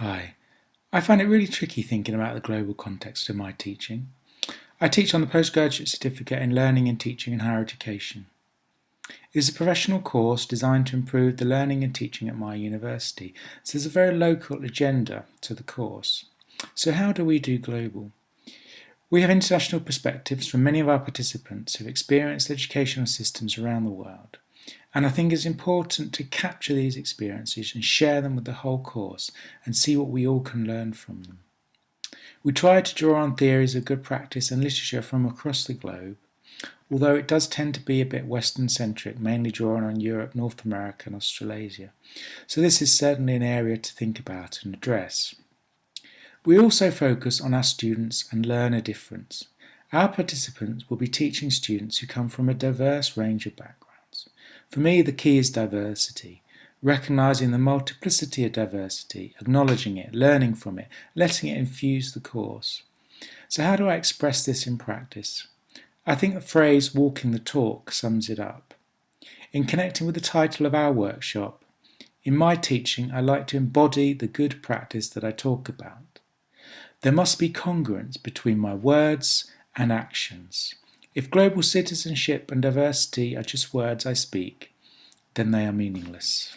Hi. I find it really tricky thinking about the global context of my teaching. I teach on the Postgraduate Certificate in Learning and Teaching in Higher Education. It is a professional course designed to improve the learning and teaching at my university, so there's a very local agenda to the course. So how do we do global? We have international perspectives from many of our participants who have experienced educational systems around the world. And I think it's important to capture these experiences and share them with the whole course and see what we all can learn from them. We try to draw on theories of good practice and literature from across the globe, although it does tend to be a bit Western centric, mainly drawn on Europe, North America and Australasia. So this is certainly an area to think about and address. We also focus on our students and learner difference. Our participants will be teaching students who come from a diverse range of backgrounds. For me, the key is diversity, recognizing the multiplicity of diversity, acknowledging it, learning from it, letting it infuse the course. So how do I express this in practice? I think the phrase walking the talk sums it up. In connecting with the title of our workshop, in my teaching I like to embody the good practice that I talk about. There must be congruence between my words and actions. If global citizenship and diversity are just words I speak, then they are meaningless.